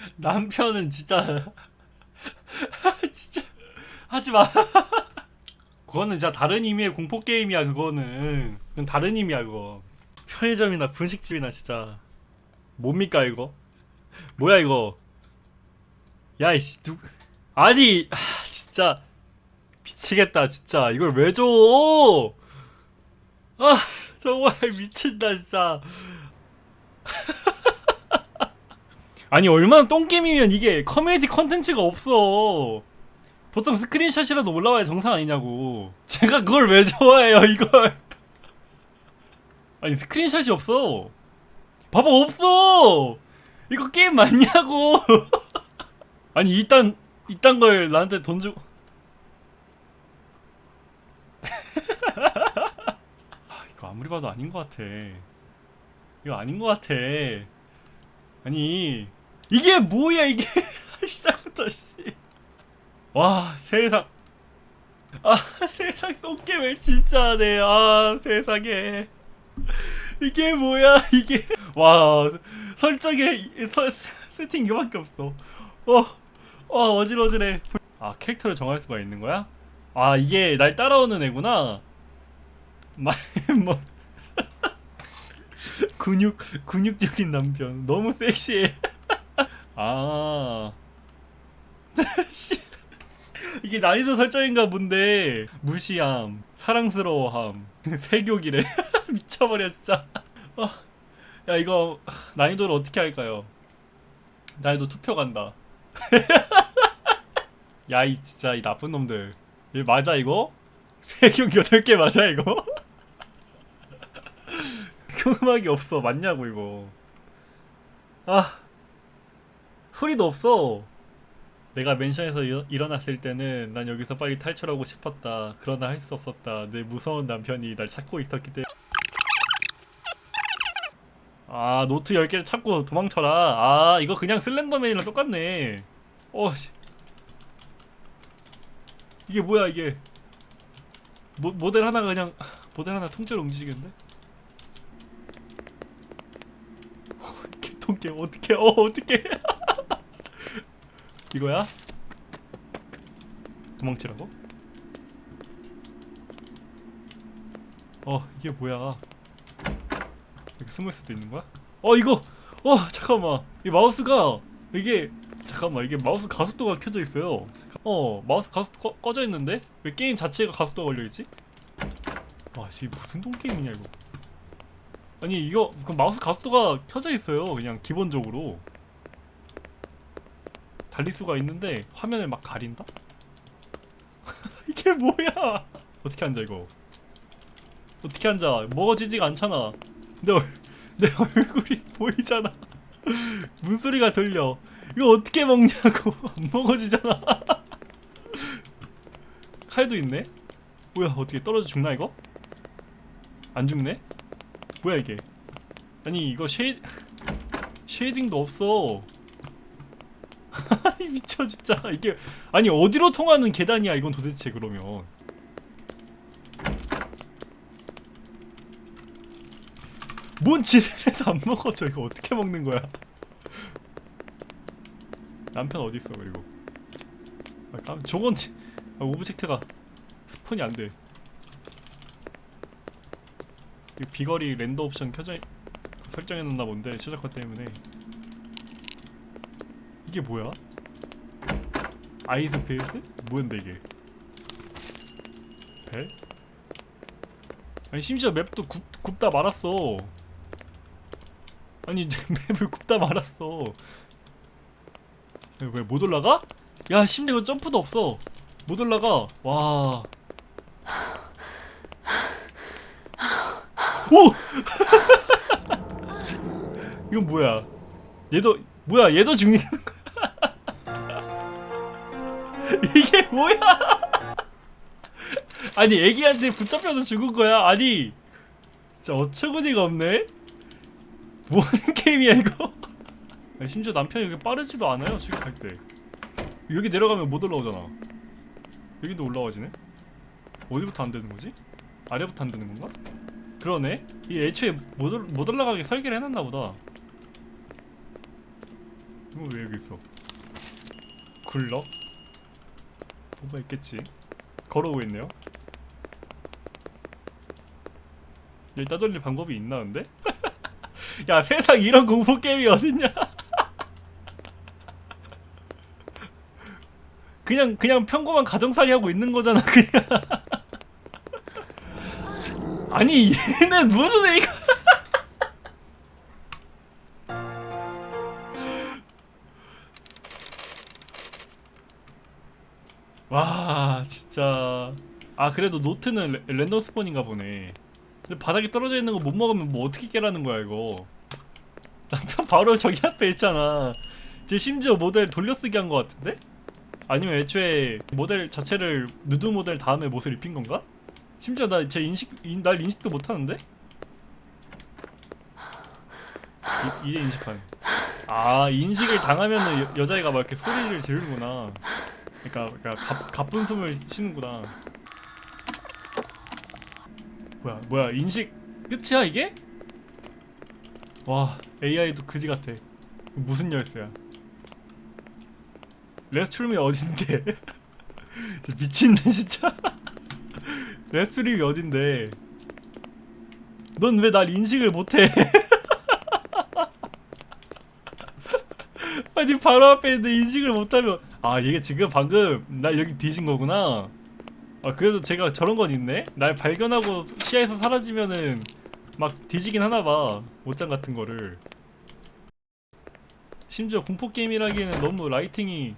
남편은 진짜 진짜 하지마. 그거는 진짜 다른 의미의 공포 게임이야 그거는. 그건 다른 의미야 그거. 편의점이나 분식집이나 진짜. 뭡니까 이거? 뭐야 이거? 야 이씨 누 아니 하, 진짜. 미치겠다 진짜. 이걸 왜 줘? 아 정말 미친다 진짜 아니 얼마나 똥게임이면 이게 커뮤니티 컨텐츠가 없어. 보통 스크린샷이라도 올라와야 정상 아니냐고. 제가 그걸 왜 좋아해요 이걸? 아니 스크린샷이 없어. 봐봐 없어! 이거 게임 맞냐고? 아니 이딴 이딴 걸 나한테 돈 주고 아, 이거 아무리 봐도 아닌 것 같아. 이거 아닌 것 같아. 아니 이게 뭐야 이게? 시작부터 씨와 세상. 아 세상 똥개을 진짜 하네. 아 세상에. 이게 뭐야 이게? 와 설정에 이- 서, 세팅 이거밖에 없어. 어, 어 어질어질해. 아 캐릭터를 정할 수가 있는 거야? 아 이게 날 따라오는 애구나. 말뭐. 근육 근육적인 남편. 너무 섹시해 아. 씨. 이게 난이도 설정인가 본데. 무시함 사랑스러워함 세교기래. 미쳐버려 진짜. 어, 야 이거 난이도를 어떻게 할까요? 난이도 투표 간다. 야 이 진짜 이 나쁜 놈들. 이거 맞아 이거? 세경 8개 맞아 이거? 음악이 없어. 맞냐고 이거. 아 소리도 없어. 내가 맨션에서 일- 일어났을 때는 난 여기서 빨리 탈출하고 싶었다 그러나 할 수 없었다. 내 무서운 남편이 날 찾고 있었기 때문에. 아 노트 10개를 찾고 도망쳐라. 아 이거 그냥 슬렌더맨이랑 똑같네. 어씨. 이게 뭐야 이게? 모, 모델 하나가 그냥 모델 하나 통째로 움직이는데? 어떻게 통계 어떻게 어 어떻게 이거야? 도망치라고? 어 이게 뭐야 이렇게 숨을 수도 있는 거야? 어 이거 어 잠깐만 이 마우스가 이게 잠깐만 이게 마우스 가속도가 켜져 있어요 어 마우스 가속 꺼, 꺼져 있는데 왜 게임 자체가 가속도가 걸려 있지? 와 씨, 무슨 똥 게임이냐 이거 아니 이거 그 마우스 가속도가 켜져 있어요 그냥 기본적으로 달릴 수가 있는데 화면을 막 가린다? 이게 뭐야? 어떻게 앉아 이거? 어떻게 앉아? 먹어지지가 않잖아. 내, 얼, 내 얼굴이 보이잖아. 문소리가 들려. 이거 어떻게 먹냐고. 안 먹어지잖아. 칼도 있네? 뭐야 어떻게 떨어져 죽나 이거? 안 죽네? 뭐야 이게? 아니 이거 쉐이 쉐이딩도 없어 미쳐 진짜. 이게 아니 어디로 통하는 계단이야 이건 도대체 그러면. 뭔 해서 안 먹어져 이거 어떻게 먹는 거야? 남편 어디 있어 그리고? 아, 깜- 저건 아, object가 spawn이 안돼. 이 비거리 render 옵션 켜져 있- 설정해놨나 본데 최적화 때문에. 이게 뭐야? 아이스페이스? 뭐였는데 이게? 벨? 아니 심지어 맵도 굽, 굽다 말았어 아니 맵을 굽다 말았어 왜 못 올라가? 야 심지어 점프도 없어 못 올라가 와 오! 이건 뭐야 얘도 뭐야 얘도 죽는 이게 뭐야? 아니 애기한테 붙잡혀서 죽은 거야? 아니 진짜 어처구니가 없네? 뭐 하는 게임이야 이거? 심지어 남편이 이렇게 빠르지도 않아요 수익할 때 여기 내려가면 못 올라오잖아 여기도 올라와지네? 어디부터 안 되는 거지? 아래부터 안 되는 건가? 그러네? 이 애초에 못, 올, 못 올라가게 설계를 해놨나 보다 이거 왜 여기 있어? 굴럭? 뭐가 있겠지? 걸어오고 있네요. 여기 따돌릴 방법이 있나 근데? 야 세상 이런 공포 게임이 어딨냐? 그냥 그냥 평범한 가정살이 하고 있는 거잖아 그냥. 아니 얘는 무슨 애가? 와 진짜 아 그래도 노트는 레, 랜덤 spawn인가 보네 근데 바닥에 떨어져 있는 거 못 먹으면 뭐 어떻게 깨라는 거야 이거 남편 바로 저기 앞에 있잖아 쟤 심지어 모델 돌려쓰기 한 거 같은데? 아니면 애초에 모델 자체를 누드 모델 다음에 옷을 입힌 건가? 심지어 나 제 인식 인, 날 인식도 못 하는데? 이, 이제 인식한 아 인식을 당하면은 여, 여자애가 막 이렇게 소리를 지르는구나 그러니까, 그러니까 가, 가쁜 숨을 쉬는구나. 뭐야, 뭐야, 인식 끝이야 이게? 와, AI도 그지 같아. 무슨 열쇠야? restroom이 어딘데? 미치네 진짜. restroom이 어딘데? 넌 왜 날 인식을 못해? 아니 바로 앞에 있는데 인식을 못하면 아 이게 지금 방금 날 여기 뒤진 거구나. 아 그래도 제가 저런 건 있네? 날 발견하고 시야에서 사라지면은 막 뒤지긴 하나봐 옷장 같은 거를. 심지어 공포게임이라기에는 너무 라이팅이.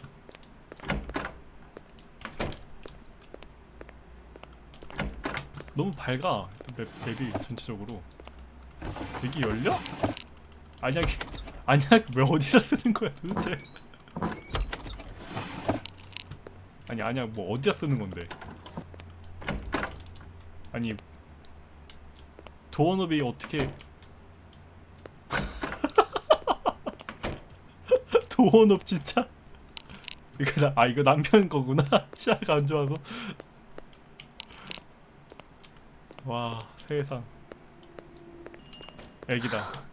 너무 밝아 맵, 맵이 전체적으로. 여기 열려? 아니야 아니야 왜 어디서 쓰는 거야 도대체 아니 아니야. 뭐 어디다 쓰는 건데? 아니 도어노비 어떻게 도어노브 진짜? 이거 나, 아 이거 남편 거구나. 치아가 안 좋아서. 와 세상. 애기다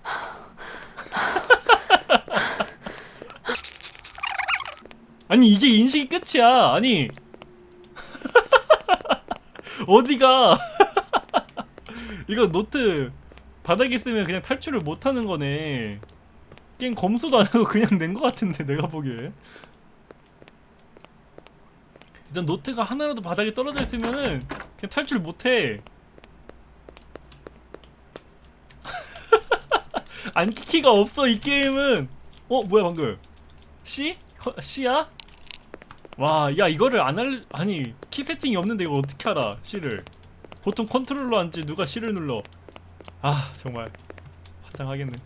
아니 이게 인식이 끝이야. 아니. 어디가? 이거 노트 바닥에 있으면 그냥 탈출을 못하는 거네. 게임 검수도 안 하고 그냥 낸 거 같은데 내가 보기에. 일단 노트가 하나라도 바닥에 떨어져 있으면은 그냥 탈출 못해. 앉기 키가 없어 이 게임은. 어 뭐야 방금. C? 커- C야? 와, 야 이거를 안 할, 아니 키 세팅이 없는데 이걸 어떻게 알아? C를 보통 control로 앉지 누가 C를 눌러? 아 정말 환장하겠네.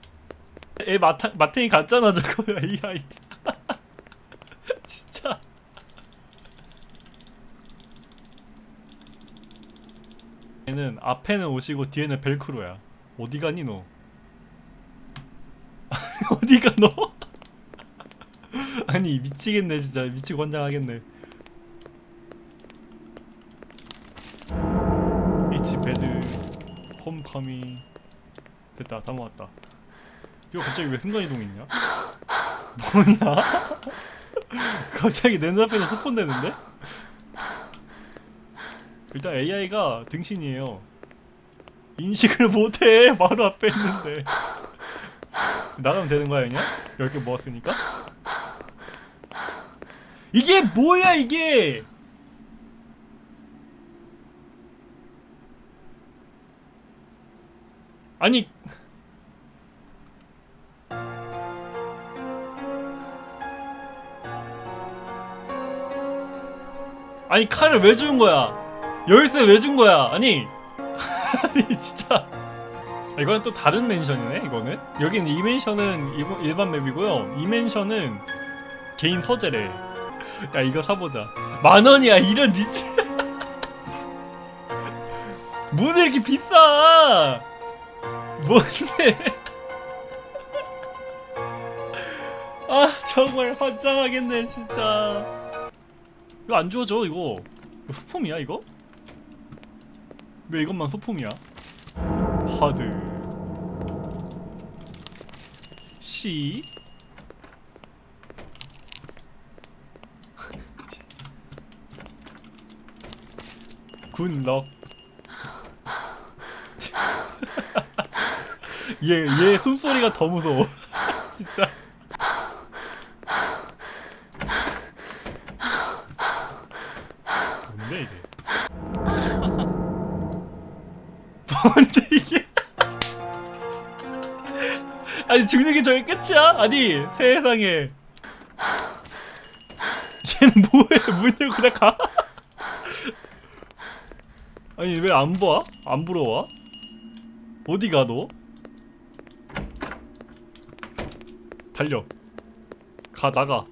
애 마타, 마탱이 갔잖아 저거 AI. 진짜. 얘는 앞에는 옷이고 뒤에는 벨크로야. 어디 가니 너? 어디 가 너? 아니 미치겠네 진짜 미치고 환장하겠네 It's bad homecoming 됐다 다 모았다 이거 갑자기 왜 순간이동했냐? 뭐냐? 갑자기 내 눈앞에서 스폰되는데? 일단 AI가 등신이에요 인식을 못해 바로 앞에 있는데 나가면 되는 거야 그냥? 10개 모았으니까? 이게 뭐야 이게? 아니. 아니 칼을 왜 준 거야? 열쇠 왜 준 거야? 아니. 아니 진짜. 이거는 또 다른 맨션이네 이거는. 여기는 이 일본- 일반 맵이고요. 이 맨션은 개인 서재래 야 이거 사보자. 만 원이야 이런 미친. 뭐는 이렇게 비싸. 뭔데? 아 정말 환장하겠네 진짜. 이거 안 주워져 이거. 이거 소품이야 이거? 왜 이것만 소품이야? 하드. C 굿럭 얘, 얘 숨소리가 더 무서워. 진짜. 뭔데 이게? 뭔데 이게? 아니 죽는 게 저게 끝이야? 아니 세상에. 쟤는 뭐해? 문 열고 그냥 가? 아니 왜 안 봐? 안 부러워? 어디 가 너? 달려 가 나가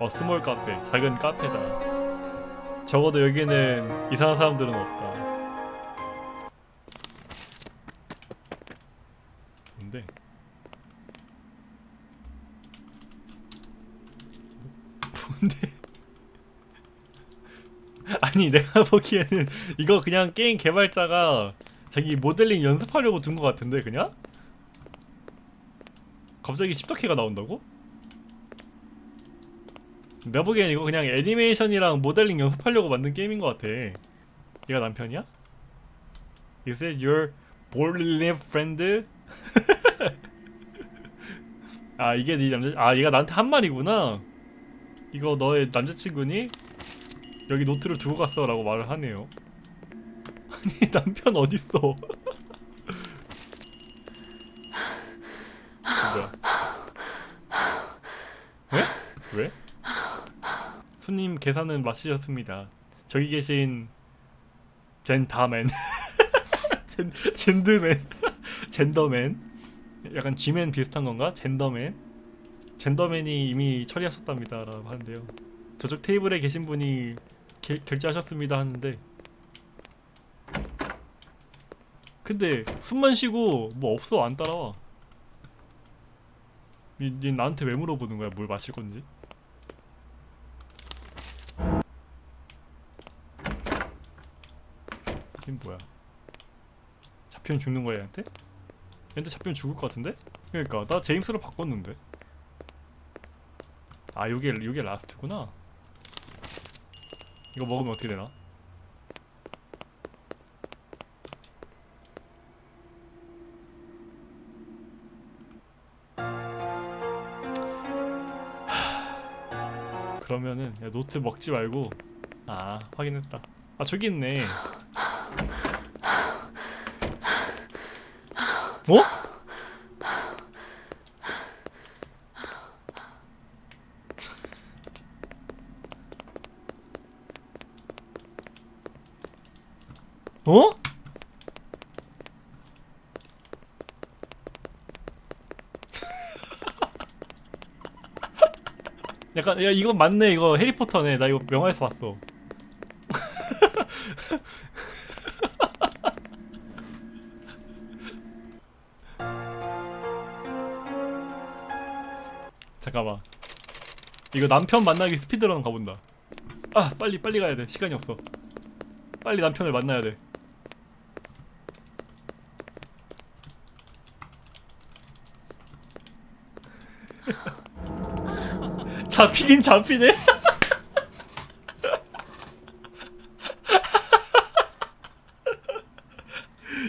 어 small cafe 작은 카페다 적어도 여기는 이상한 사람들은 없다 뭔데? 뭔데? 아니 내가 보기에는 이거 그냥 게임 개발자가 자기 모델링 연습하려고 둔 것 같은데 그냥? 갑자기 십덕해가 나온다고? 내가 보기엔 이거 그냥 애니메이션이랑 모델링 연습하려고 만든 게임인 것 같아 얘가 남편이야? Is it your boyfriend friend? 아 이게 네 남자 아 얘가 나한테 한 말이구나 이거 너의 남자친구니? 여기 노트를 두고 갔어 라고 말을 하네요 아니 남편 어딨어 뭐야 왜? 왜? 손님 계산은 마치셨습니다. 저기 계신 젠다맨. 젠, 젠드맨. 젠더맨. 약간 G맨 비슷한 건가? 젠더맨. 젠더맨이 이미 처리하셨답니다 라고 하는데요. 저쪽 테이블에 계신 분이 게, 결제하셨습니다 하는데. 근데 숨만 쉬고 뭐 없어 안 따라와. 니, 니 나한테 왜 물어보는 거야? 뭘 마실 건지 이게 뭐야 잡히면 죽는 거야 얘한테? 얘한테 잡히면 죽을 것 같은데? 그러니까 나 제임스로 바꿨는데 아 요게 요게 라스트구나 이거 먹으면 어떻게 되나? 하, 그러면은 야, 노트 먹지 말고 아 확인했다 아 저기 있네 뭐? 어? 약간 야 이거 맞네 이거 해리포터네 나 이거 영화에서 봤어 잠깐만. 이거 남편 만나기 스피드런 가본다. 아 빨리 빨리 가야 돼. 시간이 없어. 빨리 남편을 만나야 돼. 잡히긴 잡히네.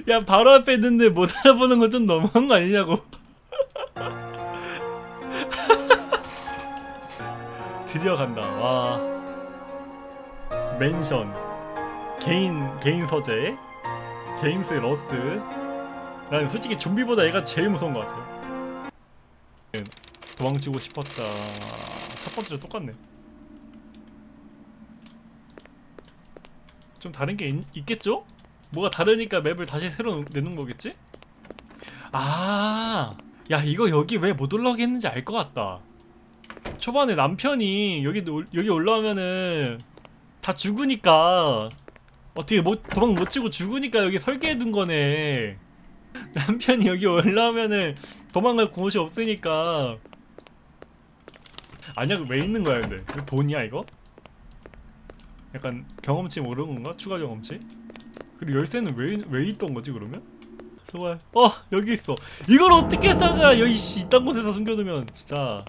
야 바로 앞에 있는데 못 알아보는 건 좀 너무한 거 아니냐고 드디어 간다. 와. 맨션. 개인 개인 서재. 제임스 러스. 난 솔직히 좀비보다 얘가 제일 무서운 것 같아요. 도망치고 싶었다. 첫 번째랑 똑같네. 좀 다른 게 있, 있겠죠? 뭐가 다르니까 맵을 다시 새로 내는 거겠지? 아, 야 이거 여기 왜 못 올라오게 했는지 알 것 같다. 초반에 남편이 여기 올- 여기 올라오면은 다 죽으니까 어떻게 못 도망 못 치고 죽으니까 여기 설계해 둔 거네. 남편이 여기 올라오면은 도망갈 곳이 없으니까 아니야 왜 있는 거야 근데 돈이야 이거? 약간 경험치 모르는 건가? 추가 경험치? 그리고 열쇠는 왜, 왜 있던 거지 그러면? 제발 어 여기 있어 이걸 어떻게 찾아 여기 씨 이딴 곳에다 숨겨두면 진짜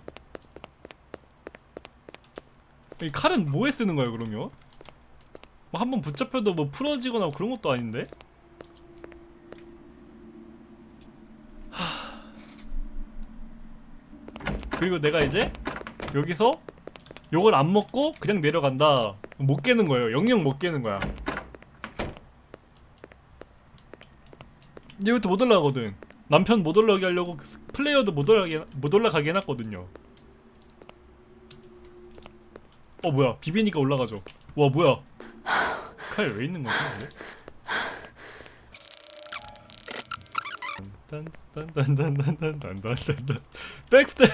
이 칼은 뭐에 쓰는 거야 그러면? 뭐 한번 붙잡혀도 뭐 풀어지거나 그런 것도 아닌데? 하... 그리고 내가 이제 여기서 요걸 안 먹고 그냥 내려간다. 못 깨는 거예요. 영영 못 깨는 거야. 얘부터 못 올라가거든. 남편 못 올라가게 하려고 그 플레이어도 못 올라가게, 못 올라가게 해놨거든요 어 뭐야 비비니까 올라가죠 와 뭐야 칼 왜 있는 거지? 딴딴딴딴딴딴딴딴딴 백스텝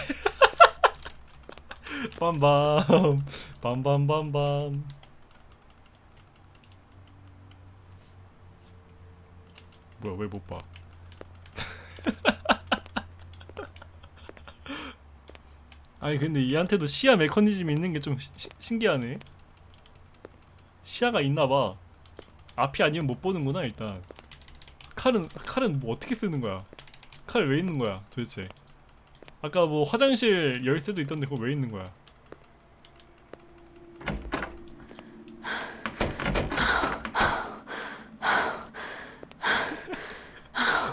빰밤 빰빰빰빰 뭐야 왜 못 봐? 아니 근데 얘한테도 시야 메커니즘이 있는 게 좀 신기하네. 시야가 있나봐. 앞이 아니면 못 보는구나 일단. 칼은 칼은 뭐 어떻게 쓰는 거야? 칼 왜 있는 거야 도대체? 아까 뭐 화장실 열쇠도 있던데 그거 왜 있는 거야?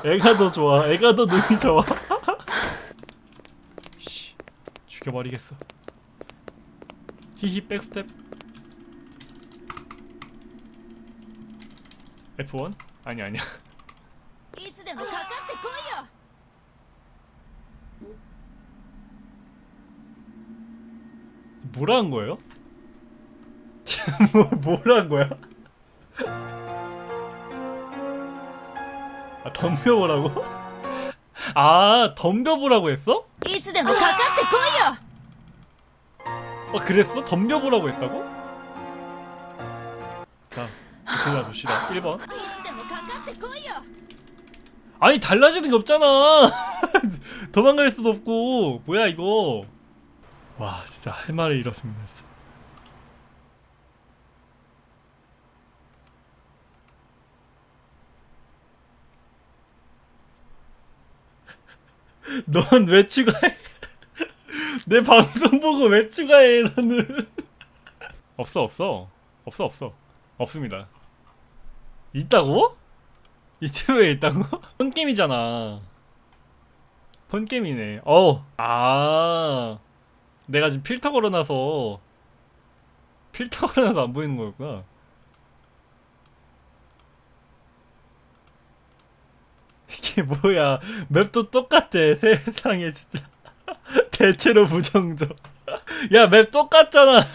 애가 더 좋아. 애가 더 눈이 좋아. 씨, 죽여버리겠어. 히히 백스텝. F1? 아니 아니야. いつでもかかってこいよ 뭐라 한 거예요? 뭐 뭐라 한 거야? 아 덤벼보라고? 아 덤벼보라고 했어? いつでもかかってこいよ 아 그랬어? 덤벼보라고 했다고? 자 골라봅시다 1번 아, 아니 달라지는 게 없잖아 도망갈 수도 없고 뭐야 이거 와 진짜 할 말을 잃었습니다 넌왜 추가해? 내 방송 보고 왜 추가해 너는? 없어 없어. 없어 없어. 없습니다. 있다고? 유튜브에 있다고? 폰게임이잖아. 폰게임이네. 어. 아. 내가 지금 필터 걸어놔서 필터 걸어놔서 안 보이는 거였구나. 이게 뭐야. 맵도 똑같아 세상에 진짜 대체로 부정적. 야 맵 똑같잖아.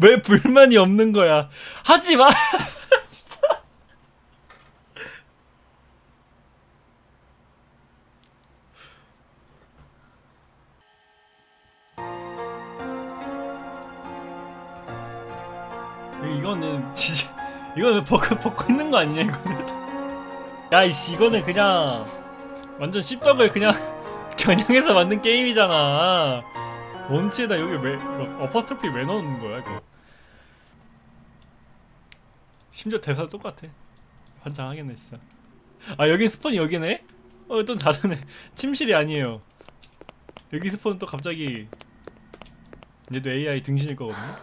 왜 불만이 없는 거야? 하지마. 진짜. 이거는 진짜 이거는 벗고 벗고 있는 거 아니냐 이거는 야이씨 이거는 그냥 완전 씹덕을 그냥 겨냥해서 만든 게임이잖아. 원치에다 여기 왜 이거 어퍼스토피 왜 넣는 거야 이거? 심지어 대사 똑같아. 환장하겠네 진짜. 아 여기 스폰이 여기네? 어또 다르네. 침실이 아니에요. 여기 스폰은 또 갑자기 얘도 AI 등신일 거거든요.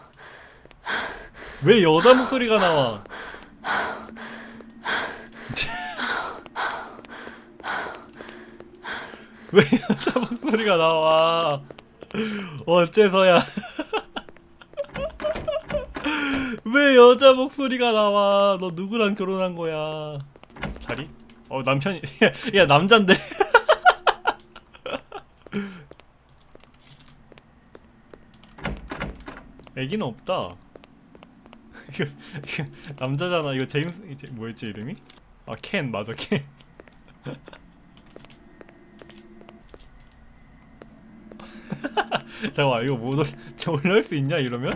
왜 여자 목소리가 나와 왜 여자 목소리가 나와? 어째서야? 왜 여자 목소리가 나와? 너 누구랑 결혼한 거야? 자리? 어 남편이 야, 야 남잔데. 애기는 없다. 이거, 이거 남자잖아. 이거 제임스 이제 뭐였지 이름이? 아 켄 맞아 켄 잠깐만 이거 못 올, 저 올라올 수 있냐 이러면?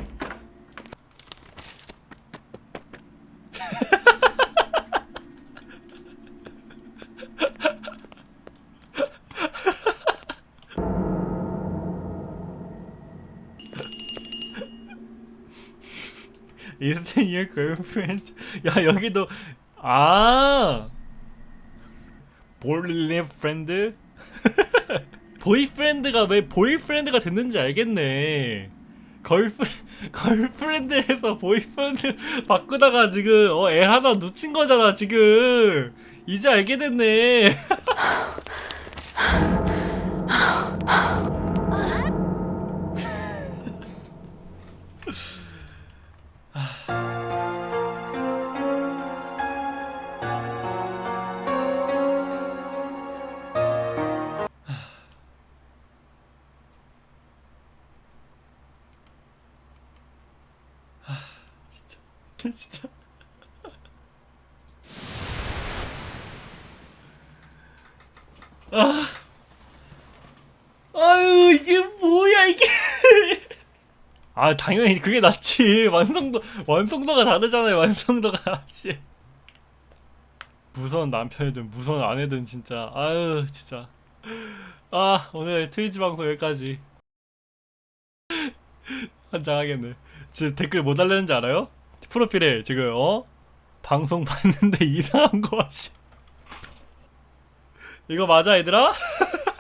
Is that your girlfriend? 야 여기도 아 볼리 프렌드? 보이프렌드가 왜 보이프렌드가 됐는지 알겠네. 걸프 걸프렌드에서 보이프렌드 바꾸다가 지금 어, 애 하나 놓친 거잖아 지금. 이제 알게 됐네. 진짜. 아. 아유 이게 뭐야 이게. 아 당연히 그게 낫지 완성도 완성도가 다르잖아요 완성도가 낫지. 무서운 남편이든 무서운 아내든 진짜 아유 진짜 아 오늘 트위치 방송 여기까지 환장하겠네 지금 댓글 뭐 달렸는지 알아요? 프로필에 지금 어? 방송 봤는데 이상한 거 하시 이거 맞아 얘들아?